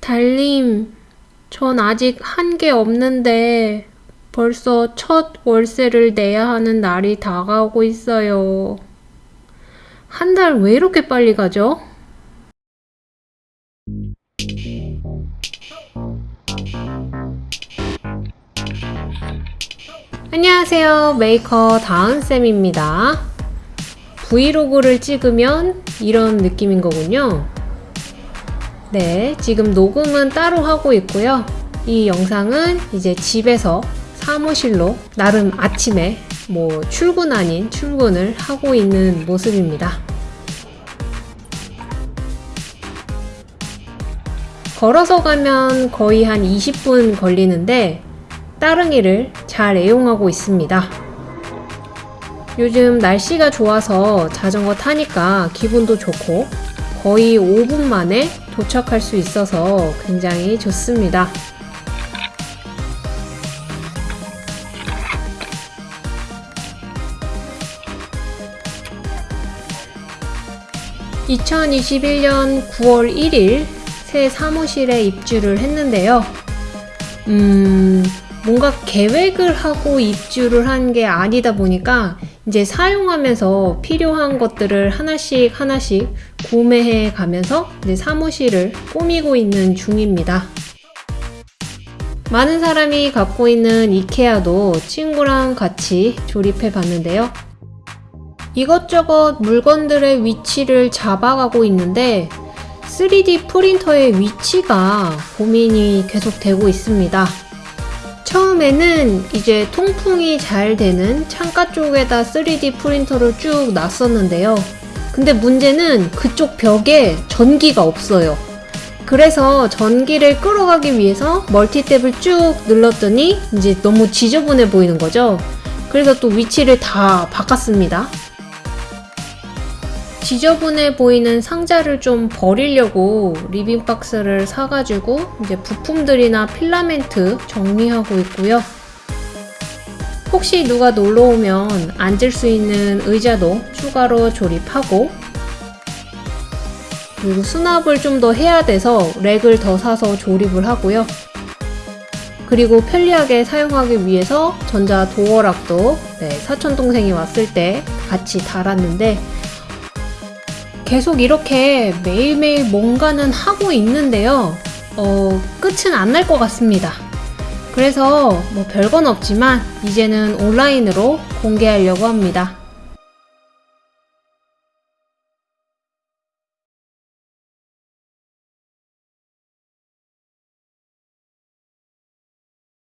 달님, 전 아직 한 게 없는데 벌써 첫 월세를 내야 하는 날이 다가오고 있어요. 한 달 왜 이렇게 빨리 가죠? 안녕하세요. 메이커 다은쌤입니다. 브이로그를 찍으면 이런 느낌인 거군요. 네, 지금 녹음은 따로 하고 있고요. 이 영상은 이제 집에서 사무실로 나름 아침에 뭐 출근 아닌 출근을 하고 있는 모습입니다. 걸어서 가면 거의 한 20분 걸리는데 따릉이를 잘 애용하고 있습니다. 요즘 날씨가 좋아서 자전거 타니까 기분도 좋고 거의 5분 만에 도착할 수 있어서 굉장히 좋습니다. (2021년 9월 1일) 새 사무실에 입주를 했는데요. 음, 뭔가 계획을 하고 입주를 한 게 아니다 보니까 이제 사용하면서 필요한 것들을 하나씩 하나씩 구매해 가면서 이제 사무실을 꾸미고 있는 중입니다. 많은 사람이 갖고 있는 이케아도 친구랑 같이 조립해 봤는데요. 이것저것 물건들의 위치를 잡아가고 있는데 3D 프린터의 위치가 고민이 계속 되고 있습니다. 처음에는 이제 통풍이 잘 되는 창가 쪽에다 3D 프린터를 쭉 놨었는데요. 근데 문제는 그쪽 벽에 전기가 없어요. 그래서 전기를 끌어가기 위해서 멀티탭을 쭉 늘렸더니 이제 너무 지저분해 보이는 거죠. 그래서 또 위치를 다 바꿨습니다. 지저분해 보이는 상자를 좀 버리려고 리빙박스를 사가지고 이제 부품들이나 필라멘트 정리하고 있고요. 혹시 누가 놀러 오면 앉을 수 있는 의자도 추가로 조립하고 그리고 수납을 좀 더 해야 돼서 렉을 더 사서 조립을 하고요. 그리고 편리하게 사용하기 위해서 전자 도어락도 네, 사촌동생이 왔을 때 같이 달았는데 계속 이렇게 매일매일 뭔가는 하고 있는데요. 어, 끝은 안 날 것 같습니다. 그래서 뭐 별건 없지만 이제는 온라인으로 공개하려고 합니다.